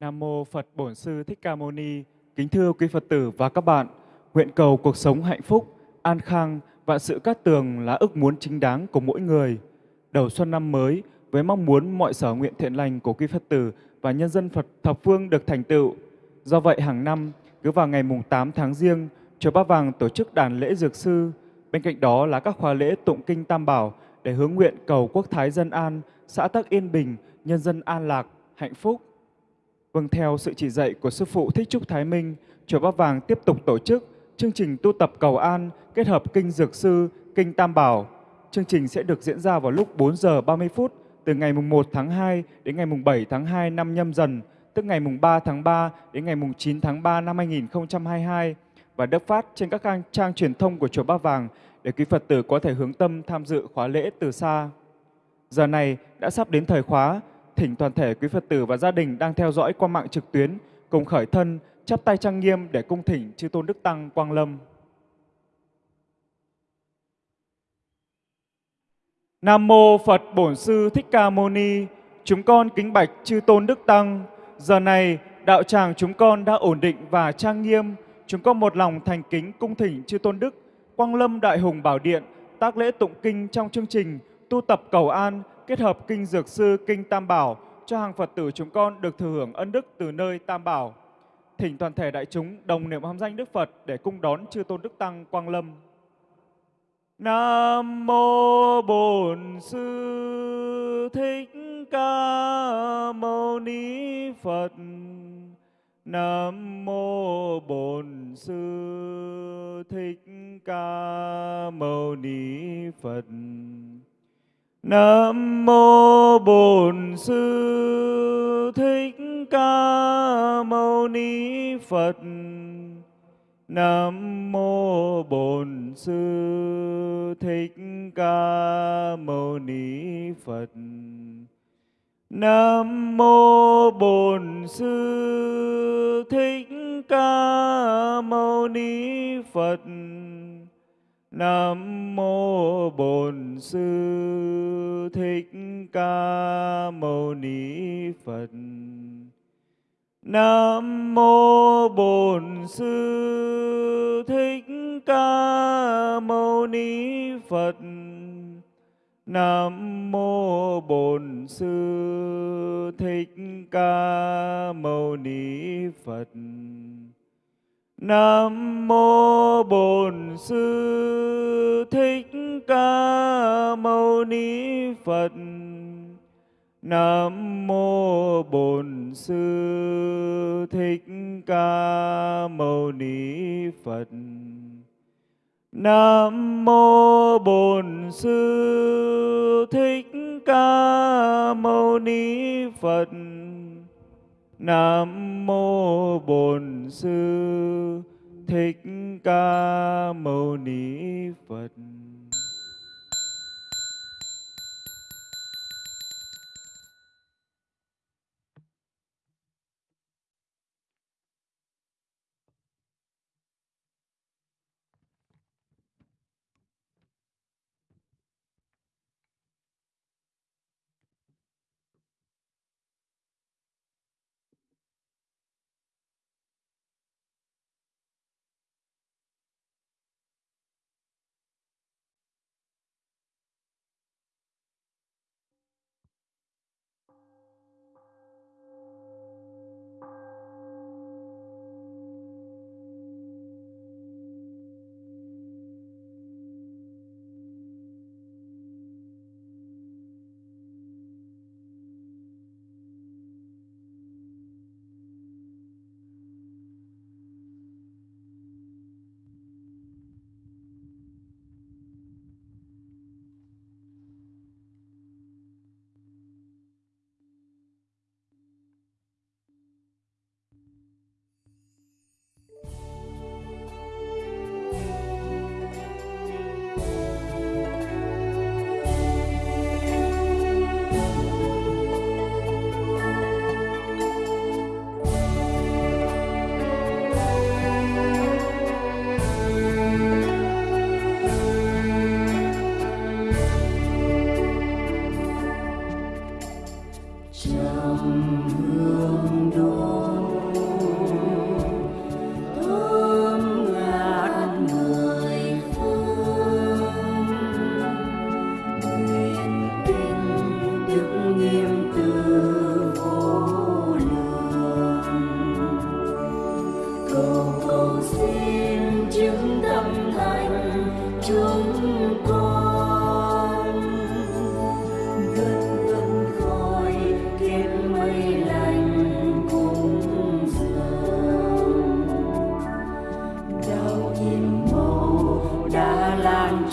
Nam mô Phật Bổn Sư Thích Ca Mâu Ni. Kính thưa quý Phật tử và các bạn, nguyện cầu cuộc sống hạnh phúc, an khang, vạn sự cát tường là ước muốn chính đáng của mỗi người. Đầu xuân năm mới với mong muốn mọi sở nguyện thiện lành của quý Phật tử và nhân dân Phật thập phương được thành tựu. Do vậy hàng năm cứ vào ngày mùng 8 tháng riêng, chùa Ba Vàng tổ chức đàn lễ dược sư. Bên cạnh đó là các khóa lễ tụng kinh Tam Bảo để hướng nguyện cầu quốc thái dân an, xã tắc yên bình, nhân dân an lạc, hạnh phúc. Vâng theo sự chỉ dạy của Sư Phụ Thích Trúc Thái Minh, Chùa Bát Vàng tiếp tục tổ chức chương trình tu tập cầu an kết hợp kinh Dược Sư, kinh Tam Bảo. Chương trình sẽ được diễn ra vào lúc 4 giờ 30 phút từ ngày mùng 1 tháng 2 đến ngày mùng 7 tháng 2 năm nhâm dần, tức ngày mùng 3 tháng 3 đến ngày mùng 9 tháng 3 năm 2022 và được phát trên các trang trang truyền thông của Chùa Bát Vàng để quý Phật tử có thể hướng tâm tham dự khóa lễ từ xa. Giờ này đã sắp đến thời khóa, thỉnh toàn thể quý Phật tử và gia đình đang theo dõi qua mạng trực tuyến, cùng khởi thân, chắp tay trang nghiêm để cung thỉnh chư tôn đức tăng quang lâm. Nam mô Phật Bổn Sư Thích Ca Mâu Ni. Chúng con kính bạch chư tôn đức tăng. Giờ này, đạo tràng chúng con đã ổn định và trang nghiêm. Chúng con một lòng thành kính cung thỉnh chư tôn đức Quang Lâm Đại Hùng Bảo Điện, tác lễ tụng kinh trong chương trình tu tập cầu an kết hợp kinh dược sư, kinh Tam Bảo cho hàng Phật tử chúng con được thừa hưởng ân đức từ nơi Tam Bảo. Thỉnh toàn thể đại chúng đồng niệm hâm danh Đức Phật để cung đón chư tôn đức tăng Quang Lâm. Nam mô Bổn Sư Thích Ca Mâu Ni Phật. Nam mô Bổn Sư Thích Ca Mâu Ni Phật. Nam mô Bổn Sư Thích Ca Mâu Ni Phật. Nam mô Bổn Sư Thích Ca Mâu Ni Phật. Nam mô Bổn Sư Thích Ca Mâu Ni Phật. Nam mô Bổn Sư Thích Ca Mâu Ni Phật. Nam mô Bổn Sư Thích Ca Mâu Ni Phật. Nam mô Bổn Sư Thích Ca Mâu Ni Phật. Nam mô Bổn Sư Thích Ca Mâu Ni Phật. Nam mô Bổn Sư Thích Ca Mâu Ni Phật. Nam mô Bổn Sư Thích Ca Mâu Ni Phật. Nam mô Bổn Sư Thích Ca Mâu Ni Phật.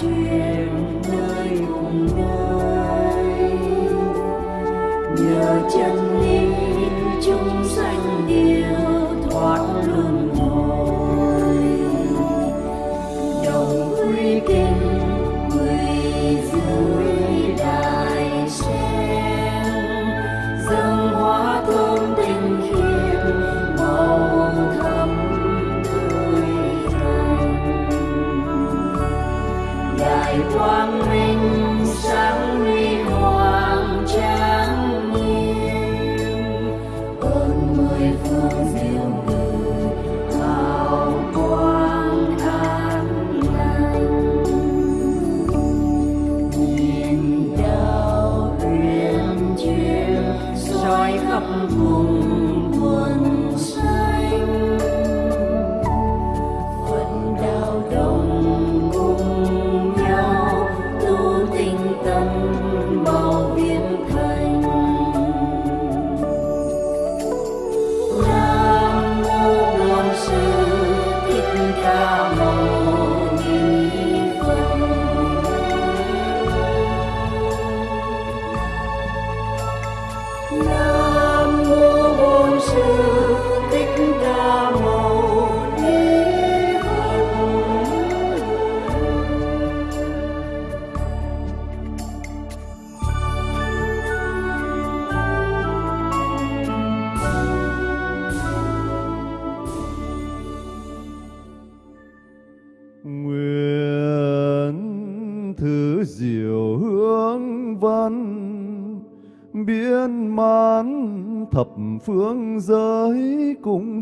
Lan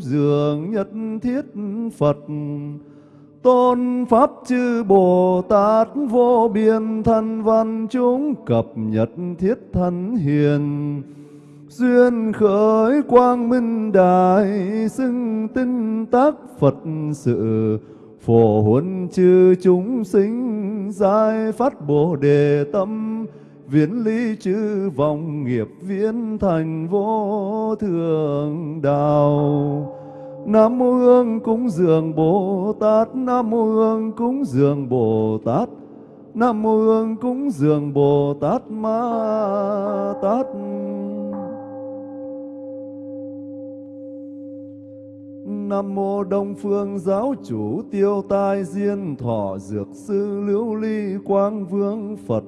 dường nhất thiết Phật. Tôn pháp chư Bồ Tát vô biên thân văn chúng cập nhật thiết thân hiền. Duyên khởi quang minh đại xưng tinh tác Phật sự. Phổ huấn chư chúng sinh giải phát bồ đề tâm viễn ly chư vọng nghiệp viễn thành vô thường đạo. Nam mô Hương cúng dường Bồ Tát, Nam mô Hương cúng dường Bồ Tát, Nam mô Hương cúng dường Bồ Tát Ma Tát. Nam mô Đông Phương Giáo Chủ Tiêu Tai Diên Thọ Dược Sư Lưu Ly Quang Vương Phật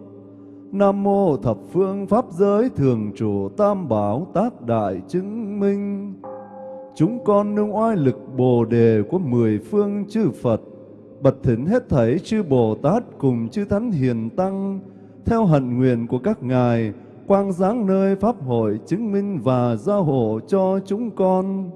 Nam mô Thập Phương Pháp Giới Thường Trụ Tam Bảo Tác Đại Chứng Minh. Chúng con nương oai lực Bồ Đề của mười phương chư Phật Bật thỉnh hết thảy chư Bồ Tát cùng chư Thánh Hiền Tăng Theo hận nguyện của các ngài Quang giáng nơi Pháp hội chứng minh và gia hộ cho chúng con.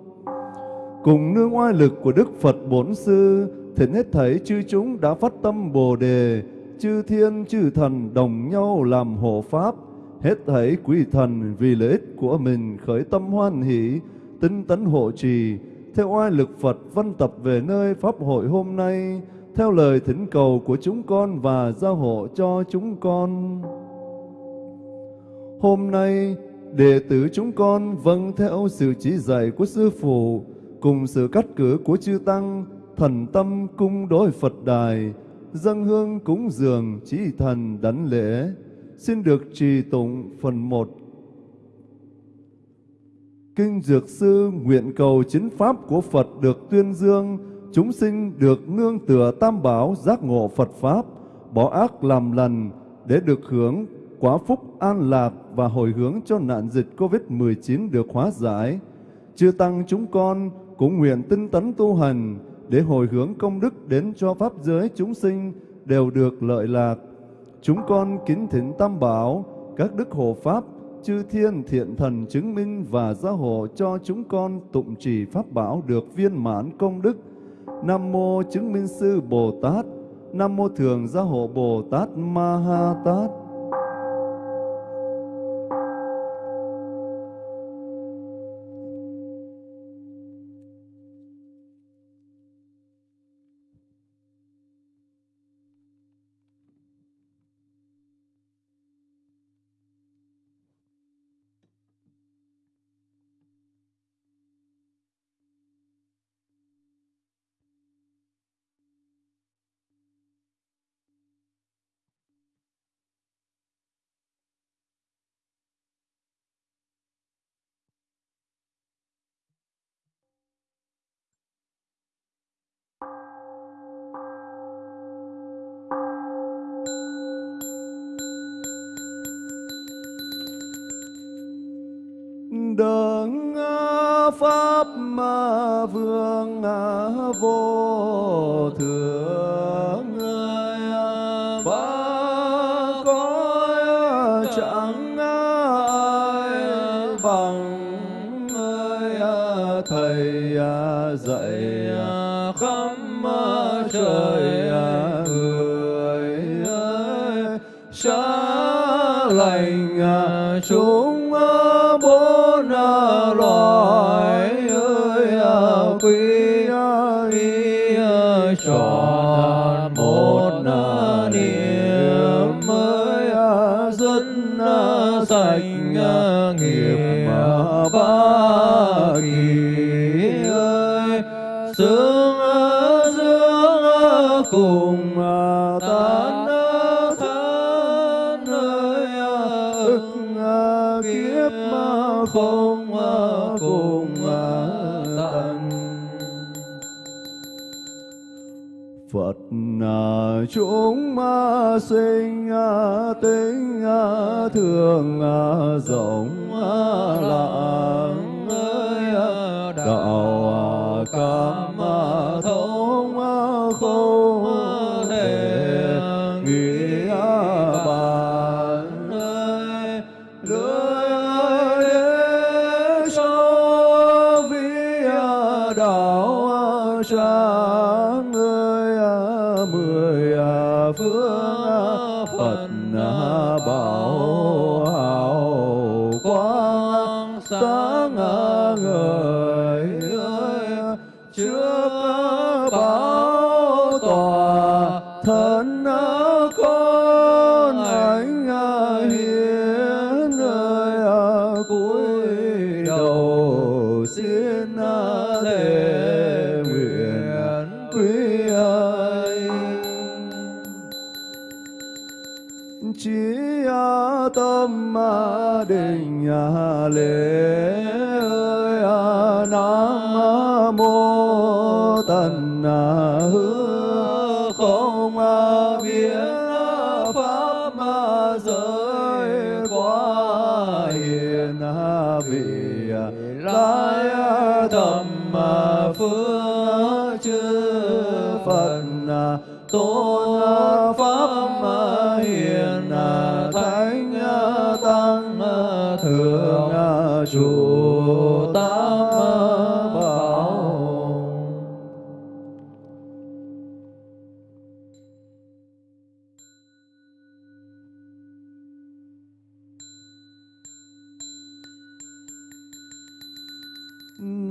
Cùng nương oai lực của Đức Phật Bổn Sư, thỉnh hết thảy chư chúng đã phát tâm Bồ Đề, chư thiên chư thần đồng nhau làm hộ Pháp, hết thảy quý thần vì lợi ích của mình khởi tâm hoan hỷ, tinh tấn hộ trì, theo oai lực Phật văn tập về nơi Pháp hội hôm nay, theo lời thỉnh cầu của chúng con và giao hộ cho chúng con. Hôm nay, đệ tử chúng con vâng theo sự chỉ dạy của Sư Phụ, cùng sự cắt cử của chư Tăng, thần tâm cung đối Phật đài, dâng hương cúng dường chí thần đảnh lễ, xin được trì tụng phần một. Kinh Dược Sư nguyện cầu chính pháp của Phật được tuyên dương, chúng sinh được nương tựa tam bảo giác ngộ Phật Pháp, bỏ ác làm lành để được hưởng quả phúc an lạc và hồi hướng cho nạn dịch COVID-19 được hóa giải. Chư Tăng chúng con cũng nguyện tinh tấn tu hành để hồi hướng công đức đến cho Pháp giới chúng sinh đều được lợi lạc. Chúng con kính thỉnh Tam Bảo, các đức hộ Pháp, chư thiên thiện thần chứng minh và gia hộ cho chúng con tụng trì Pháp Bảo được viên mãn công đức. Nam Mô Chứng Minh Sư Bồ Tát, Nam Mô Thường Gia Hộ Bồ Tát Ma Ha Tát. Chúng bốn loài ơi à, quý y tròn một niệm mới à, dân à, sạch nghiệp ba sinh à, tính à, thường rộng à,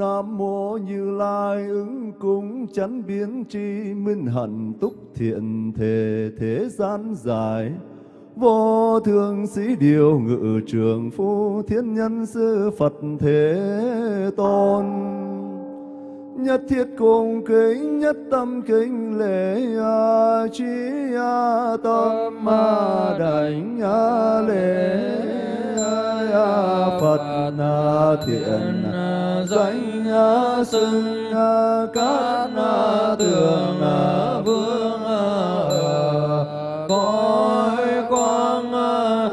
Nam mô Như Lai ứng cung chánh biến tri minh hạnh túc thiện thể thế gian dài vô thường sĩ điều ngự trường phu thiên nhân sư Phật thế tôn. Nhất thiết cùng kính nhất tâm kính lễ a chi a tâm a đảnh a lễ a Phật a thiện danh a xưng a cát a tường a vương a cõi quang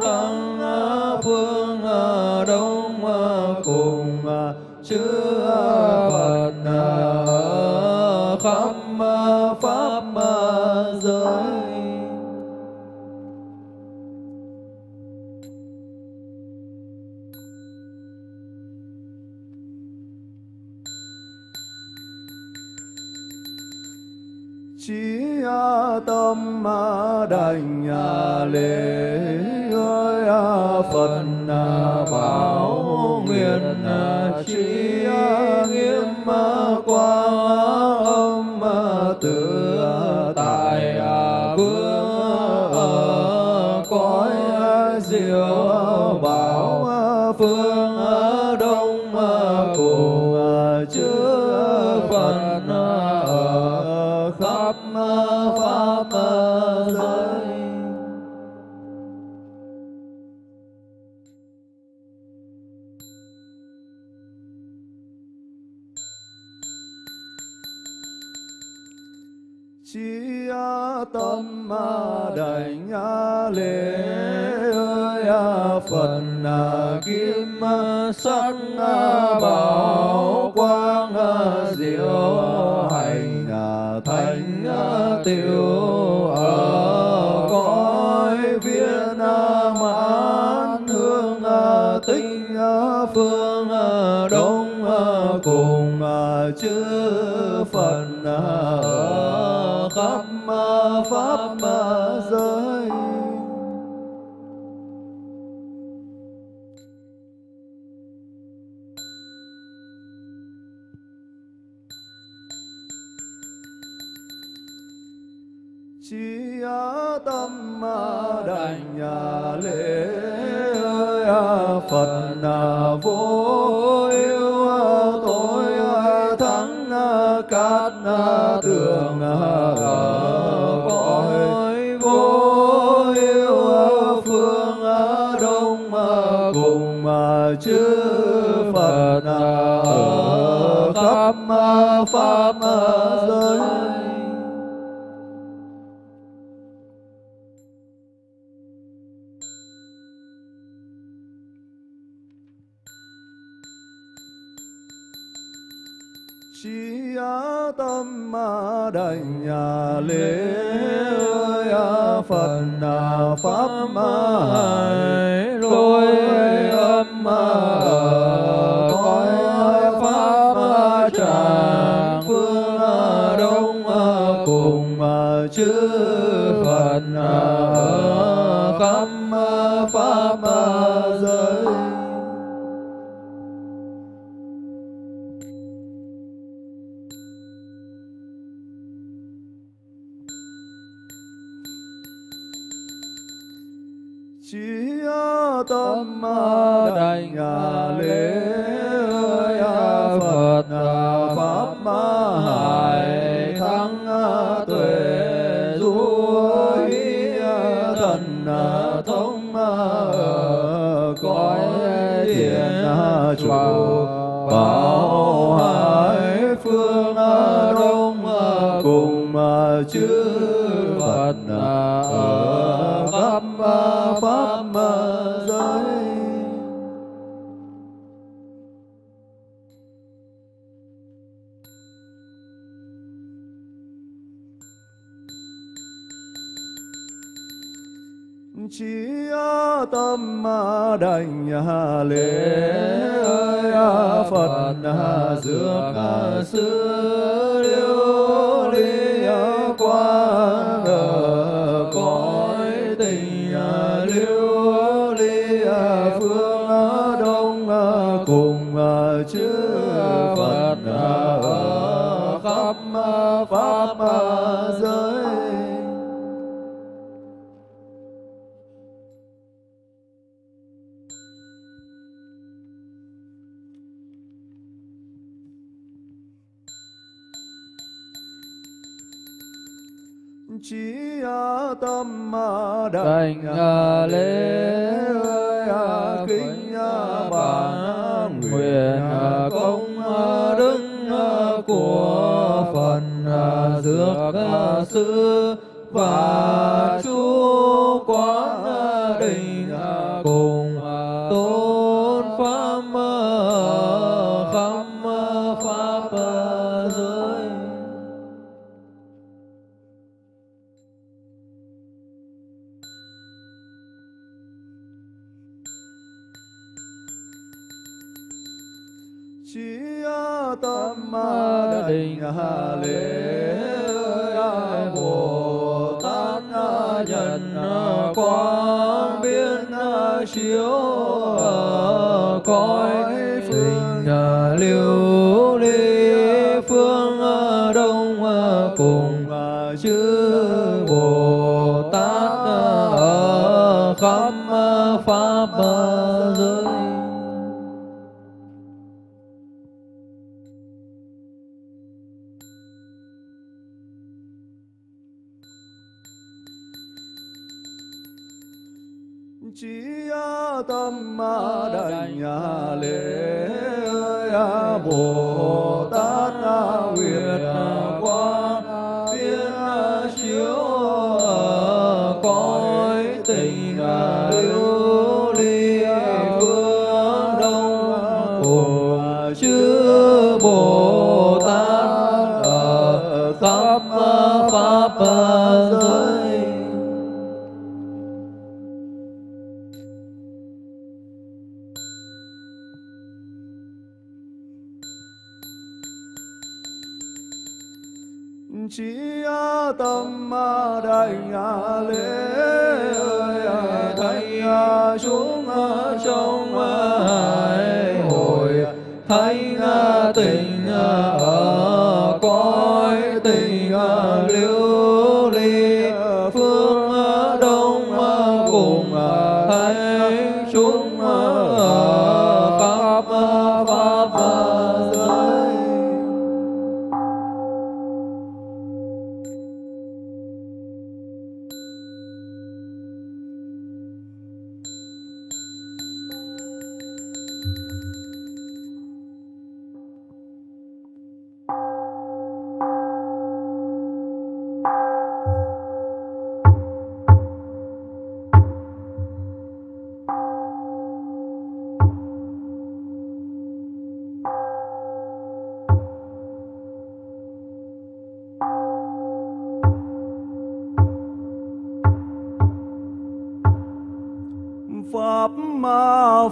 thăng phương đông cùng chư đành đảnh lễ ơi à, phật à, bảo nguyện trí nghiêm quang chi tâm ơi lễ ơi Phật kim sắc bảo quang diệu hành thành tiểu ở cõi viên mãn hương tinh phương đông cùng chư lễ à, Phật à, vô yêu à, tối thắng cát tường cõi, vô yêu phương đông cùng chư Phật ở khắp pháp giới. Ma đảnh nhà lễ ơi phật pháp ma hải đảnh lễ Phật pháp hải thắng tuệ du thần thông cõi thiền chủ bảo hải phương đông cùng chư Phật ở khắp pháp tâm đảnh lễ ơi Phật dược sư liêu ly quang ở cõi tình liêu ly phương đông cùng chư Phật ở khắp pháp tâm đảnh lễ kính bản nguyện công đức của phần dược sư và chú quán tâm đình lễ bồ tát nhân quang biến chiếu cõi tình liêu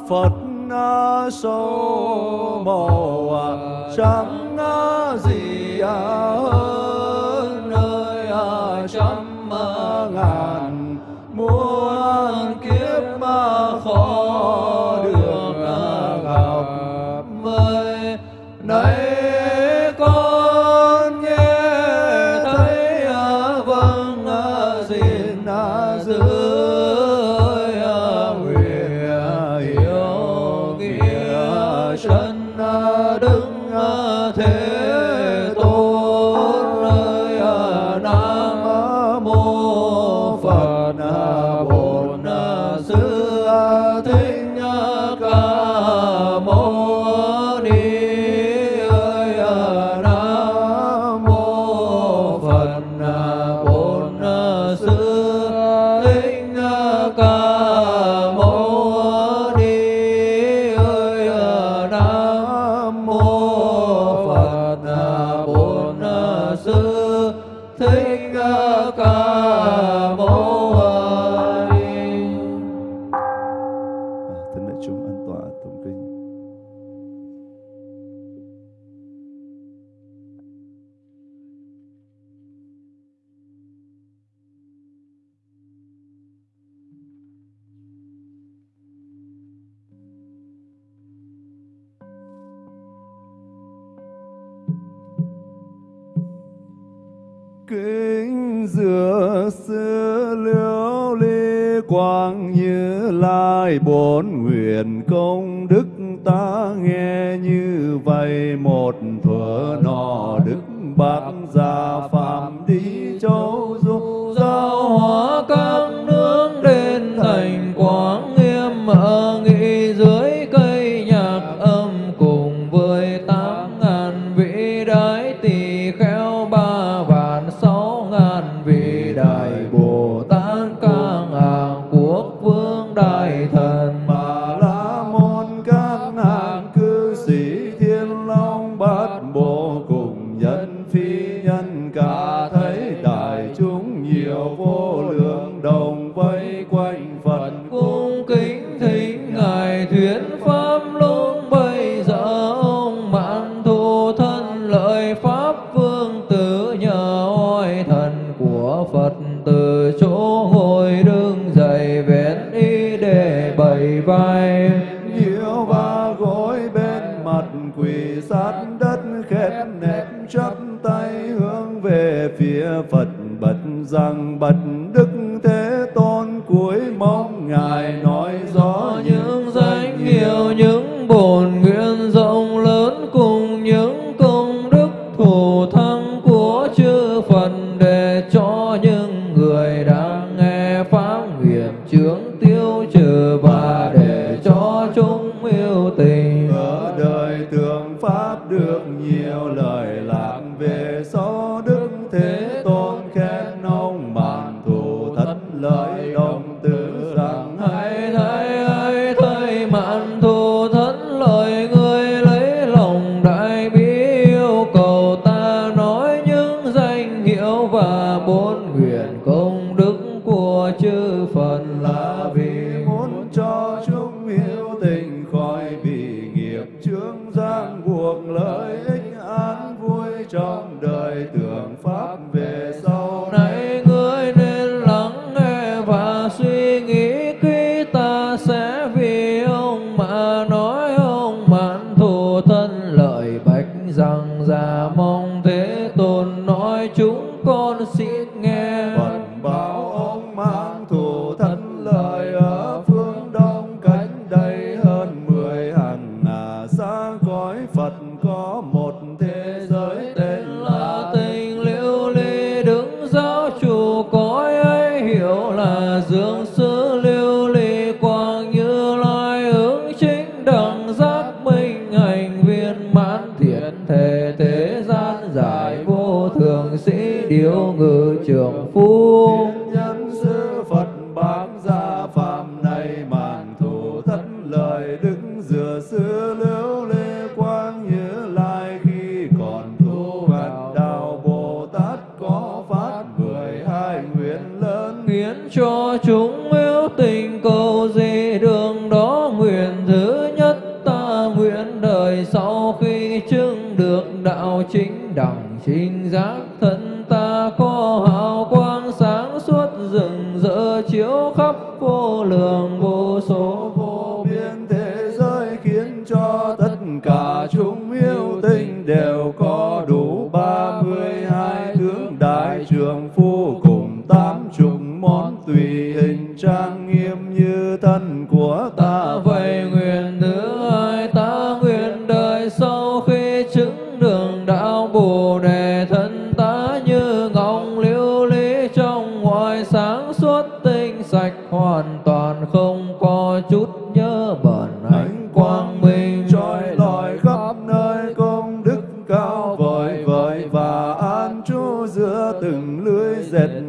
Phật số màu trắng như lai bốn nguyện công đức ta nghe như vậy. Một thuở nọ đức bác gia phạm đi châu kiếp chướng gian cuộc lợi ích an vui trong đời. that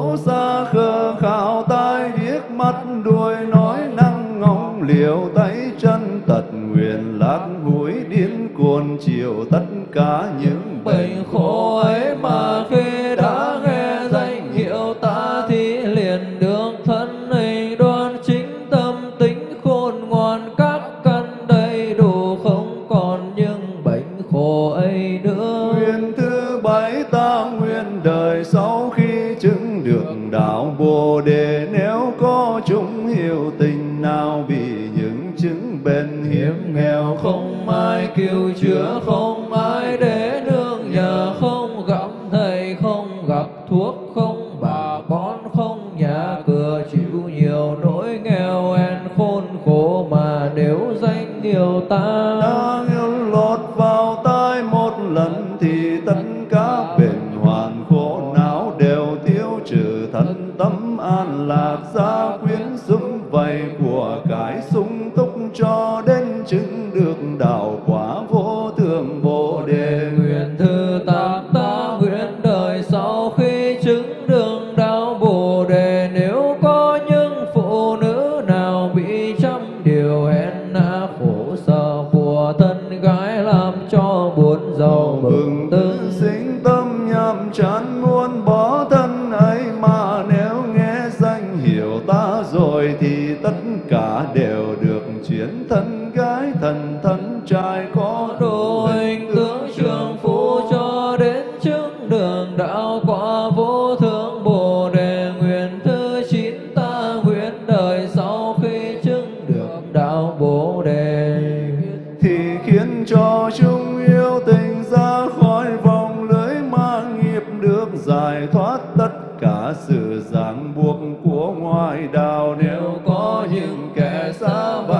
dấu xa khờ khảo tai điếc mắt đuôi nói năng ngóng, liều tay chân tật nguyện lạc hối điên cuồn chiều tất cả Somebody.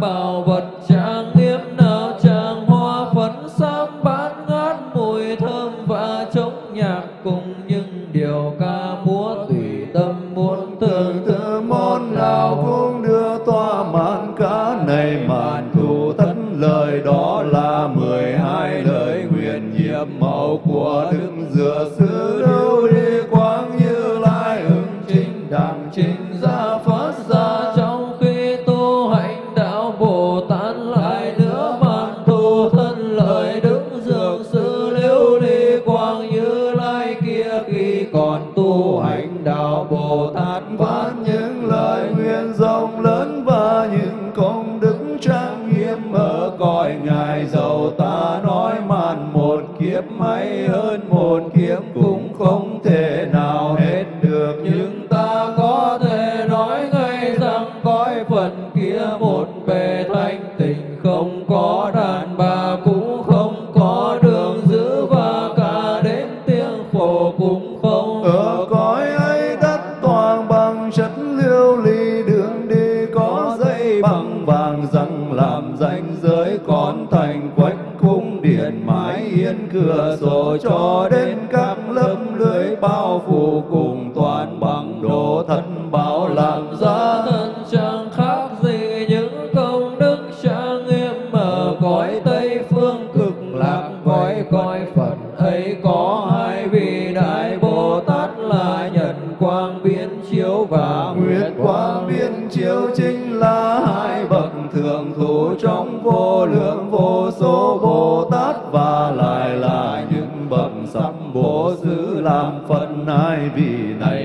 bào vật bổ xứ làm phật ai vì này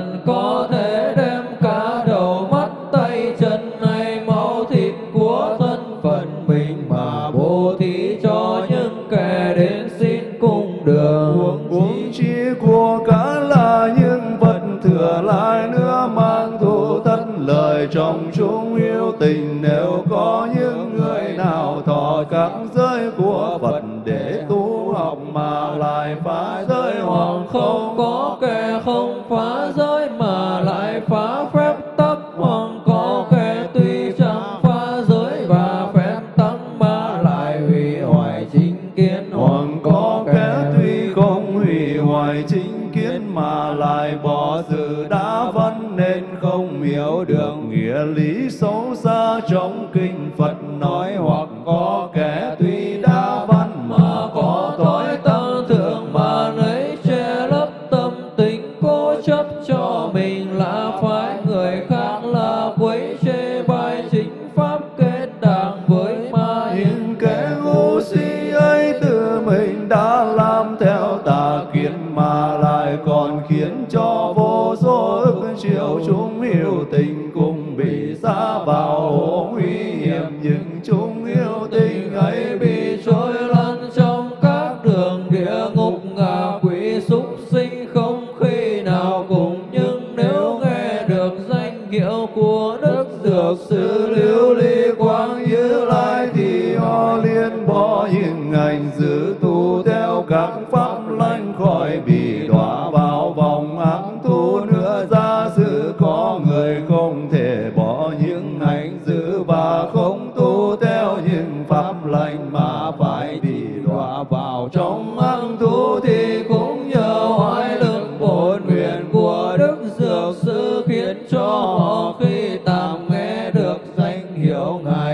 lần lần có thể hiệu ngài.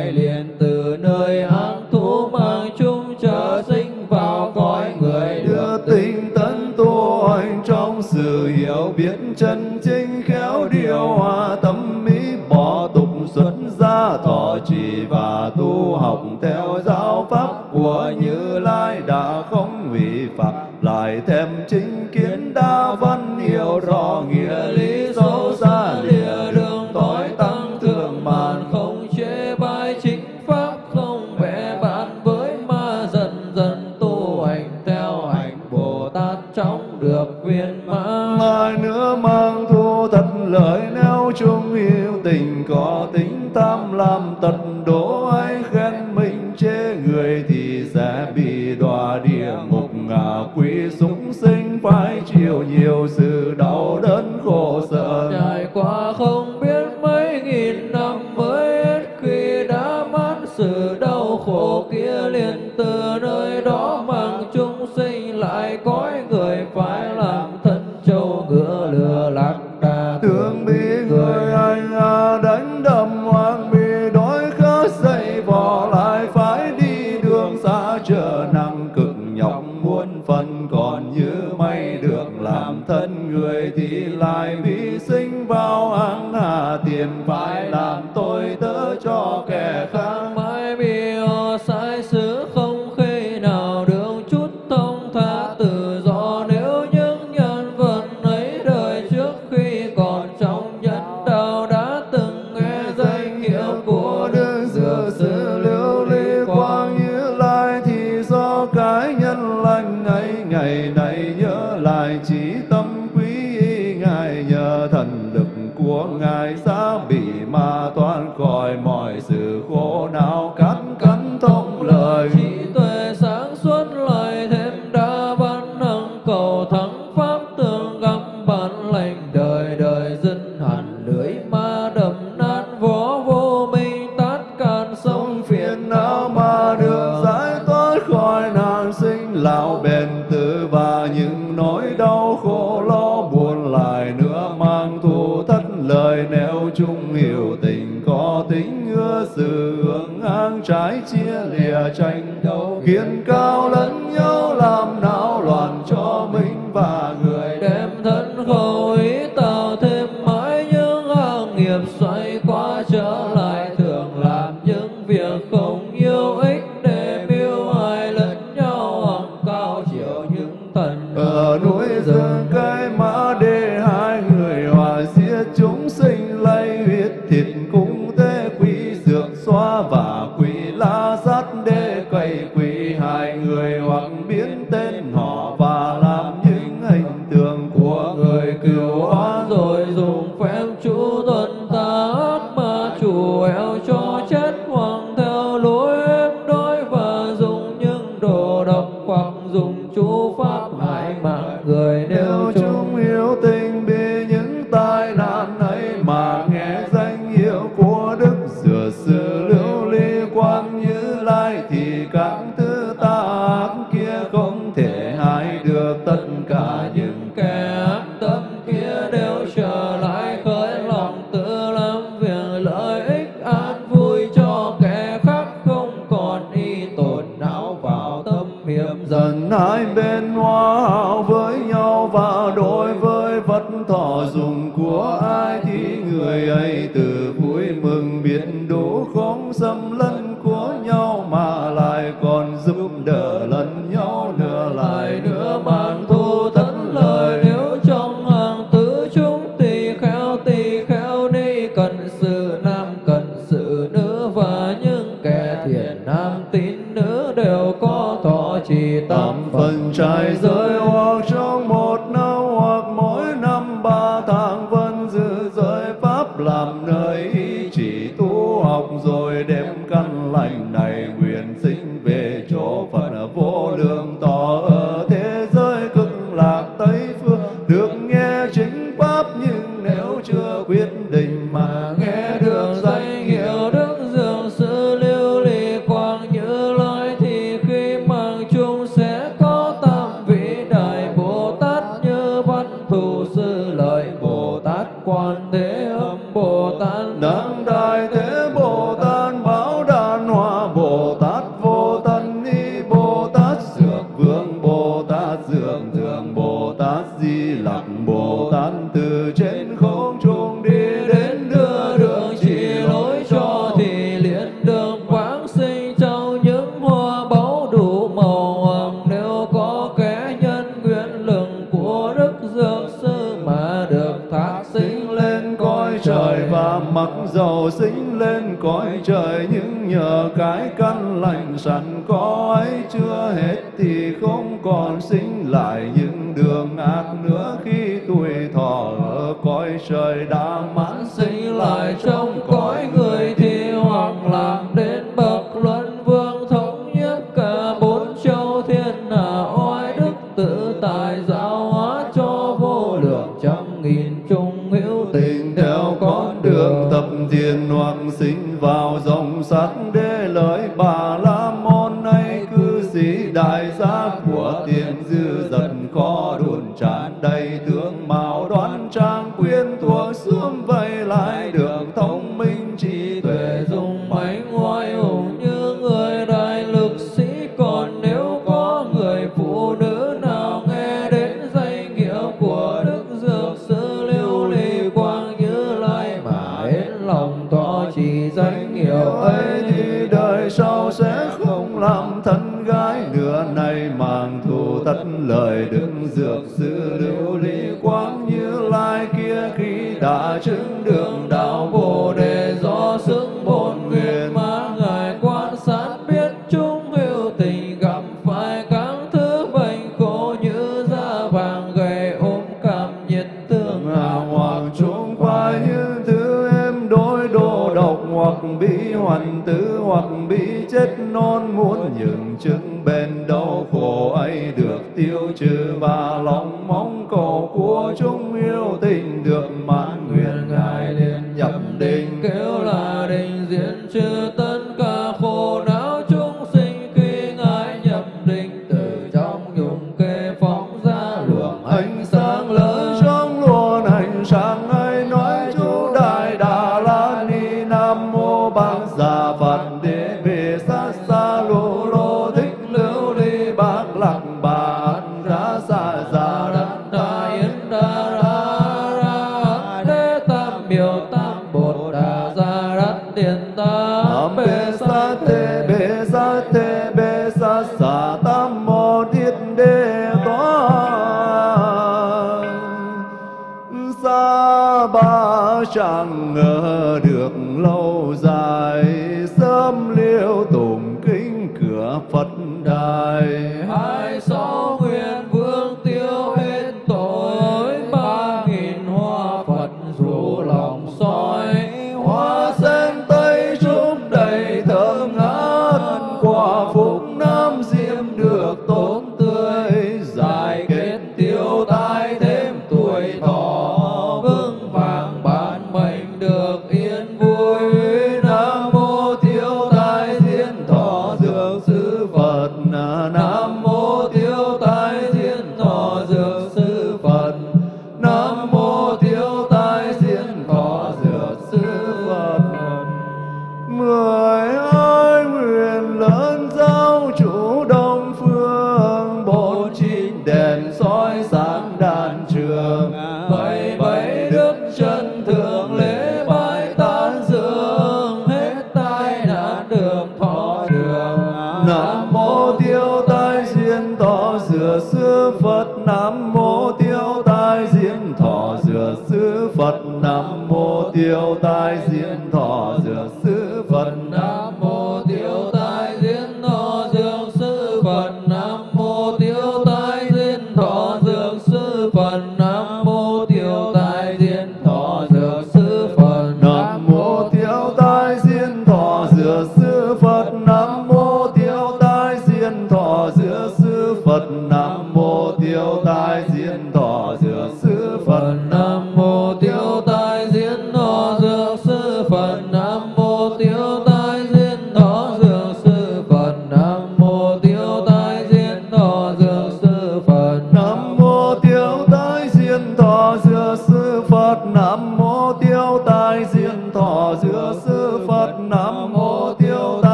tam phần trái giới hoa. Yeah. you? lai đường thông minh trí tuệ dùng mãnh oai hùng. buồn bị chết non muốn những chứng bên đau khổ ấy được tiêu trừ và lòng mong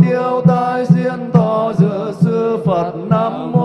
tiêu tai diên thọ dự sư phật nam mô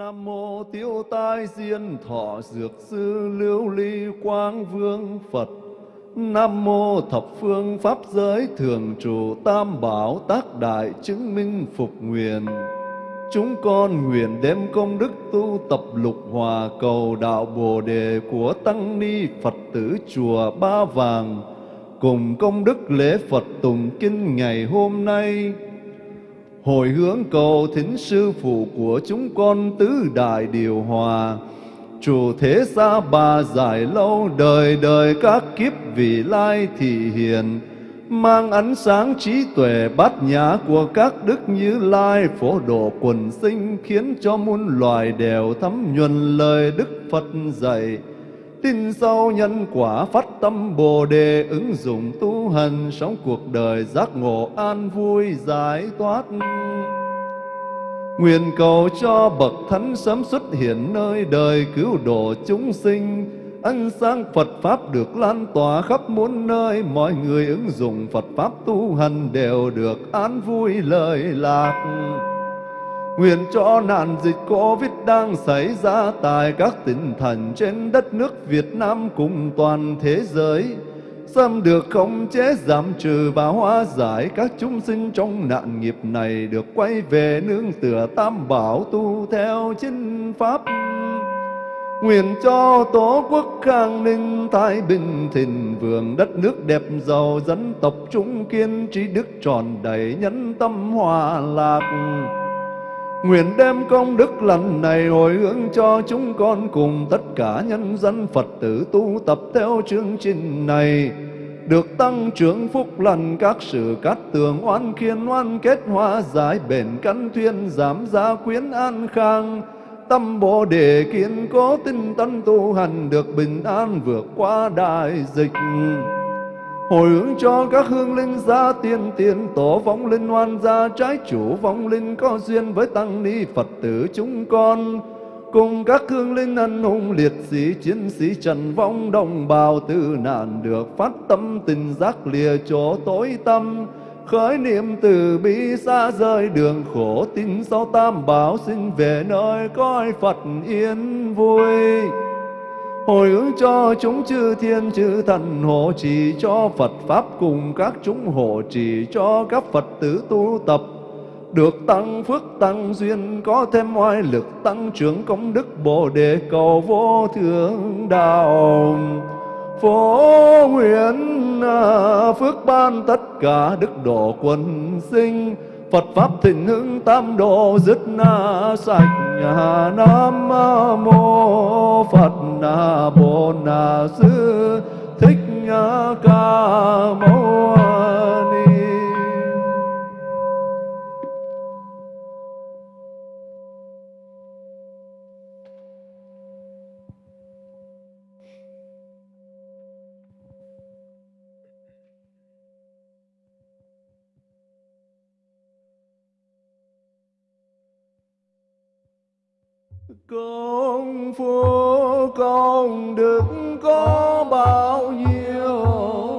Nam mô Tiêu Tai Diên Thọ Dược Sư Lưu Ly Quang Vương Phật. Nam mô Thập Phương Pháp Giới Thường Trụ Tam Bảo Tác Đại Chứng Minh Phục Nguyện. Chúng con nguyện đem công đức tu tập lục hòa cầu đạo Bồ Đề của Tăng Ni Phật tử Chùa Ba Vàng cùng công đức lễ Phật tùng kinh ngày hôm nay hồi hướng cầu thính sư phụ của chúng con tứ đại điều hòa. Chủ thế gia bà giải lâu đời đời các kiếp vị lai thị hiền. Mang ánh sáng trí tuệ bát nhã của các đức như lai phổ độ quần sinh khiến cho muôn loài đều thấm nhuần lời đức phật dạy tin sâu nhân quả phát tâm bồ đề ứng dụng tu hành sống cuộc đời giác ngộ an vui giải thoát. Nguyện cầu cho bậc thánh sớm xuất hiện nơi đời cứu độ chúng sinh. Ánh sáng Phật Pháp được lan tỏa khắp muôn nơi. Mọi người ứng dụng Phật Pháp tu hành đều được an vui lời lạc. Nguyện cho nạn dịch Covid đang xảy ra tại các tỉnh thành trên đất nước Việt Nam cùng toàn thế giới Xâm được khống chế, giảm trừ và hóa giải các chúng sinh trong nạn nghiệp này được quay về nương tựa tam bảo tu theo chính pháp. Nguyện cho Tổ quốc khang ninh, thái bình, thịnh vượng, đất nước đẹp giàu dân tộc chúng kiên trí đức tròn đầy nhân tâm hòa lạc. Nguyện đem công đức lành này hồi hướng cho chúng con cùng tất cả nhân dân Phật tử tu tập theo chương trình này. Được tăng trưởng phúc lành các sự cát tường, oan khiên, oan kết, hoa giải, bền căn, thuyên giảm, gia quyến, an khang. Tâm bồ đề kiên cố tinh tấn tu hành được bình an vượt qua đại dịch hồi hướng cho các hương linh gia tiên tiền tổ vong linh oan gia, trái chủ vong linh có duyên với tăng ni phật tử chúng con. Cùng các hương linh anh hùng liệt sĩ, chiến sĩ trần vong đồng bào tử nạn được phát tâm, tình giác lìa chỗ tối tâm khởi niệm từ bi xa rời đường khổ, tin sau tam bảo xin về nơi coi phật yên vui hồi hướng cho chúng chư thiên chư thần, hộ trì cho Phật Pháp cùng các chúng, hộ trì cho các Phật tử tu tập. Được tăng phước, tăng duyên, có thêm oai lực, tăng trưởng công đức, bồ đề cầu vô thượng đạo. Phổ nguyện à, phước ban tất cả đức độ quần sinh Phật pháp thịnh hưng tam độ dứt na sạch. Nhà nam mô Phật na bồ na sư thích ca mâu ni phố phu công đức có bao nhiêu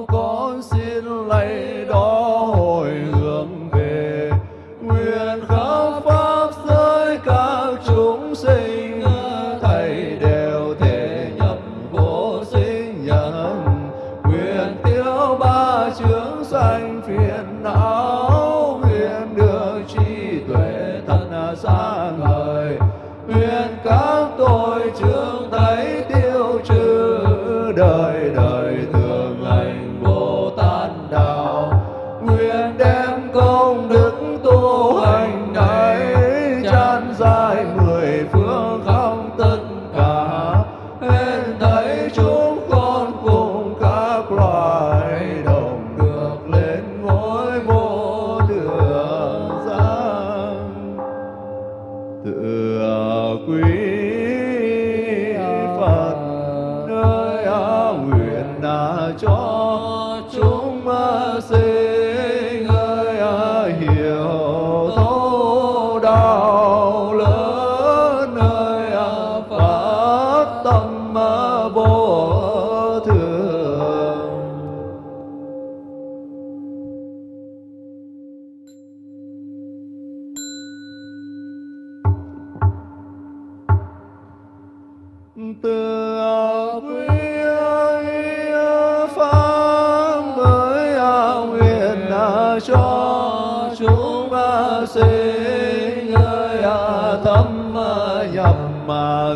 con xin lấy đó hồi hướng về. Nguyện khắp pháp giới các chúng sinh. Tôi chưa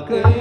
Good.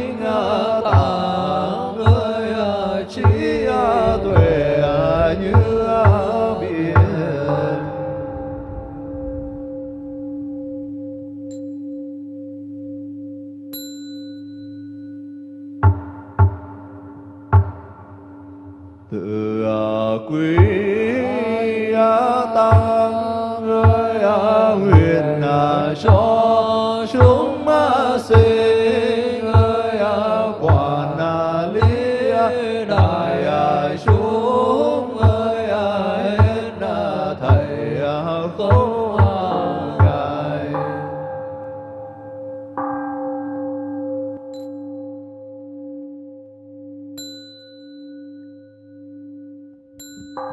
Nam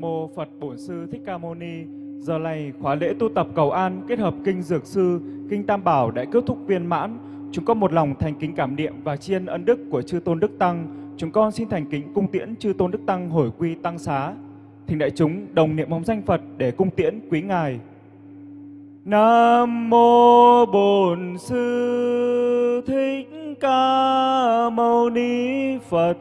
mô Phật Bổn Sư Thích Ca Mâu Ni. Giờ này khóa lễ tu tập cầu an kết hợp kinh Dược Sư, kinh Tam Bảo đã kết thúc viên mãn. Chúng con một lòng thành kính cảm niệm và tri ân ân đức của chư tôn đức tăng. Chúng con xin thành kính cung tiễn chư tôn đức tăng hồi quy tăng xá. Thỉnh đại chúng đồng niệm mong danh Phật để cung tiễn quý ngài. Nam mô Bổn Sư Thích Ca Mâu Ni Phật.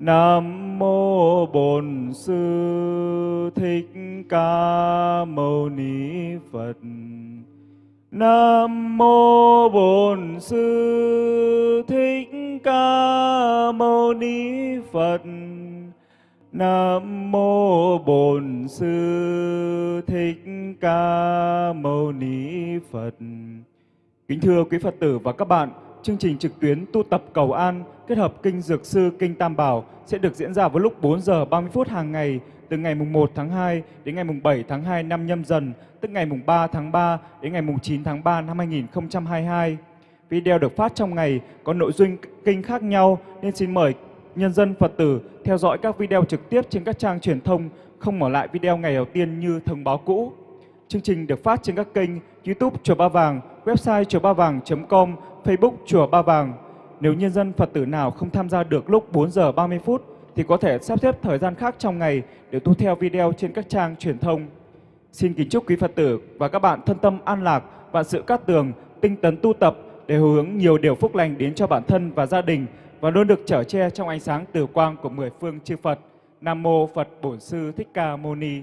Nam mô Bổn Sư Thích Ca Mâu Ni Phật. Nam mô Bổn Sư Thích Ca Mâu Ni Phật. Nam mô Bổn Sư Thích Ca Mâu Ni Phật. Kính thưa quý Phật tử và các bạn, chương trình trực tuyến tu tập cầu an kết hợp kinh Dược Sư, kinh Tam Bảo sẽ được diễn ra vào lúc 4 giờ 30 phút hàng ngày từ ngày mùng 1 tháng 2 đến ngày mùng 7 tháng 2 năm nhâm dần, tức ngày mùng 3 tháng 3 đến ngày mùng 9 tháng 3 năm 2022. Video được phát trong ngày có nội dung kinh khác nhau nên xin mời nhân dân Phật tử theo dõi các video trực tiếp trên các trang truyền thông, không mở lại video ngày đầu tiên như thông báo cũ. Chương trình được phát trên các kênh YouTube Chùa Ba Vàng, website chùa ba vàng.com, Facebook Chùa Ba Vàng. Nếu nhân dân Phật tử nào không tham gia được lúc 4 giờ 30 phút thì có thể sắp xếp thời gian khác trong ngày để tu theo video trên các trang truyền thông. Xin kính chúc quý Phật tử và các bạn thân tâm an lạc, vạn sự cát tường, tinh tấn tu tập để hướng nhiều điều phúc lành đến cho bản thân và gia đình và luôn được trở che trong ánh sáng từ quang của mười phương chư Phật. Nam mô Phật Bổn Sư Thích Ca Mâu Ni.